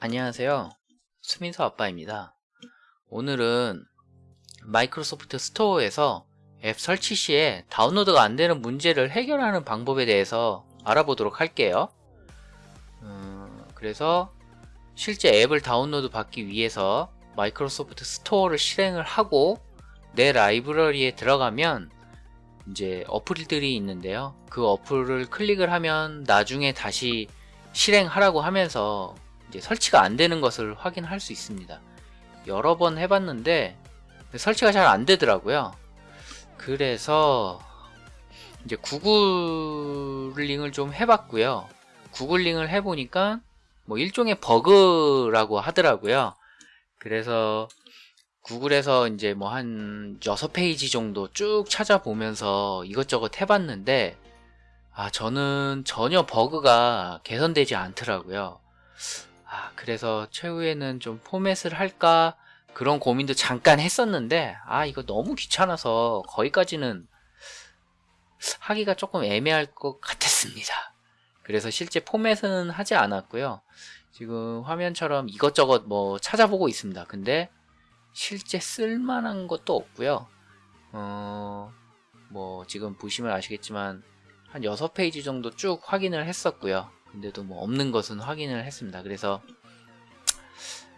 안녕하세요. 수민수 아빠입니다. 오늘은 마이크로소프트 스토어에서 앱 설치 시에 다운로드가 안 되는 문제를 해결하는 방법에 대해서 알아보도록 할게요. 음, 그래서 실제 앱을 다운로드 받기 위해서 마이크로소프트 스토어를 실행을 하고 내 라이브러리에 들어가면 이제 어플들이 있는데요. 그 어플을 클릭을 하면 나중에 다시 실행하라고 하면서 이제 설치가 안 되는 것을 확인할 수 있습니다. 여러 번 해봤는데 설치가 잘 안 되더라고요. 그래서 이제 구글링을 좀 해봤고요. 구글링을 해보니까 뭐 일종의 버그라고 하더라고요. 그래서 구글에서 이제 뭐 한 6페이지 정도 쭉 찾아보면서 이것저것 해봤는데 아 저는 전혀 버그가 개선되지 않더라고요. 아 그래서 최후에는 좀 포맷을 할까 그런 고민도 잠깐 했었는데 아 이거 너무 귀찮아서 거기까지는 하기가 조금 애매할 것 같았습니다. 그래서 실제 포맷은 하지 않았고요. 지금 화면처럼 이것저것 뭐 찾아보고 있습니다. 근데 실제 쓸만한 것도 없고요. 어, 뭐 지금 보시면 아시겠지만 한 6페이지 정도 쭉 확인을 했었고요. 근데도 뭐 없는 것은 확인을 했습니다. 그래서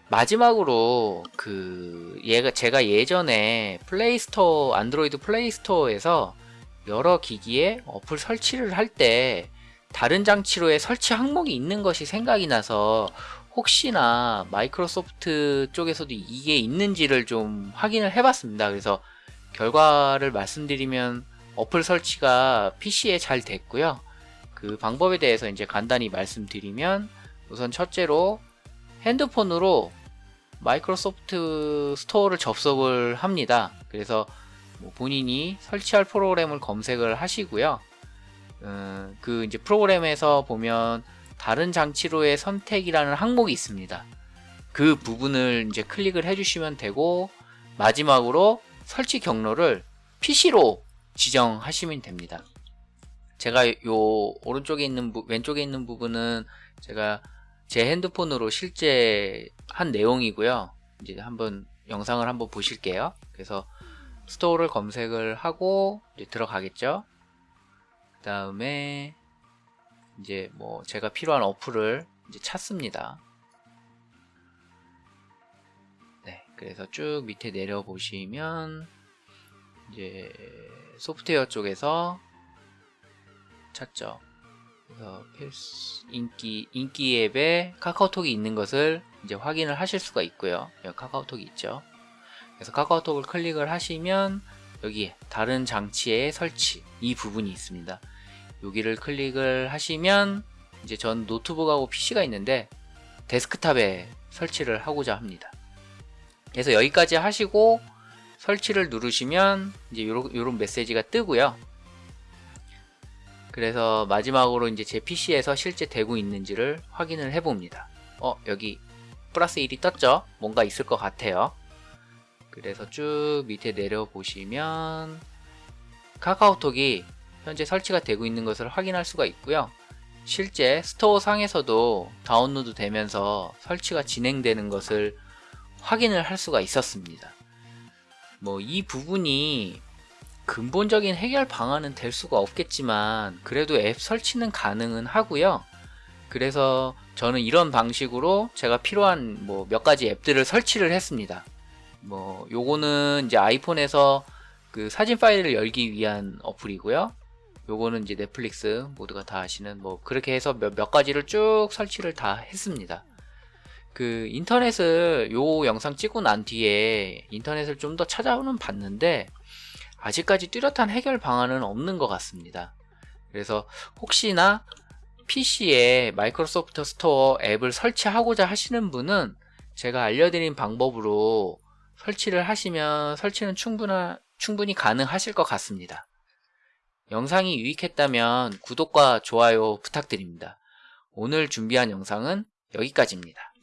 마지막으로 그 얘가 제가 예전에 플레이스토어 안드로이드 플레이스토어에서 여러 기기에 어플 설치를 할 때 다른 장치로의 설치 항목이 있는 것이 생각이 나서 혹시나 마이크로소프트 쪽에서도 이게 있는지를 좀 확인을 해봤습니다. 그래서 결과를 말씀드리면 어플 설치가 PC에 잘 됐고요. 그 방법에 대해서 이제 간단히 말씀드리면 우선 첫째로 핸드폰으로 마이크로소프트 스토어를 접속을 합니다. 그래서 뭐 본인이 설치할 프로그램을 검색을 하시고요. 음, 그 이제 프로그램에서 보면 다른 장치로의 선택이라는 항목이 있습니다. 그 부분을 이제 클릭을 해주시면 되고 마지막으로 설치 경로를 PC로 지정하시면 됩니다. 제가 요 오른쪽에 있는 부, 왼쪽에 있는 부분은 제가 제 핸드폰으로 실제 한 내용이고요. 이제 한번 영상을 한번 보실게요. 그래서 스토어를 검색을 하고 들어가겠죠. 그 다음에 이제 뭐 제가 필요한 어플을 이제 찾습니다. 네, 그래서 쭉 밑에 내려 보시면 이제 소프트웨어 쪽에서 찾죠. 그래서 인기 인기 앱에 카카오톡이 있는 것을 이제 확인을 하실 수가 있고요. 여기 카카오톡이 있죠. 그래서 카카오톡을 클릭을 하시면 여기 다른 장치의 설치 이 부분이 있습니다. 여기를 클릭을 하시면 이제 전 노트북하고 PC가 있는데 데스크탑에 설치를 하고자 합니다. 그래서 여기까지 하시고 설치를 누르시면 이제 요런, 요런 메시지가 뜨고요. 그래서 마지막으로 이제 제 PC에서 실제 되고 있는지를 확인을 해 봅니다. 어, 여기 플러스 1이 떴죠? 뭔가 있을 것 같아요. 그래서 쭉 밑에 내려 보시면 카카오톡이 현재 설치가 되고 있는 것을 확인할 수가 있고요. 실제 스토어 상에서도 다운로드 되면서 설치가 진행되는 것을 확인을 할 수가 있었습니다. 뭐 이 부분이 근본적인 해결 방안은 될 수가 없겠지만 그래도 앱 설치는 가능은 하고요. 그래서 저는 이런 방식으로 제가 필요한 뭐 몇 가지 앱들을 설치를 했습니다. 뭐 요거는 이제 아이폰에서 그 사진 파일을 열기 위한 어플이고요. 요거는 이제 넷플릭스 모두가 다 아시는 뭐 그렇게 해서 몇, 몇 가지를 쭉 설치를 다 했습니다. 그 인터넷을 요 영상 찍고 난 뒤에 인터넷을 좀 더 찾아보긴 봤는데 아직까지 뚜렷한 해결 방안은 없는 것 같습니다. 그래서 혹시나 PC에 마이크로소프트 스토어 앱을 설치하고자 하시는 분은 제가 알려드린 방법으로 설치를 하시면 설치는 충분하, 충분히 가능하실 것 같습니다. 영상이 유익했다면 구독과 좋아요 부탁드립니다. 오늘 준비한 영상은 여기까지입니다.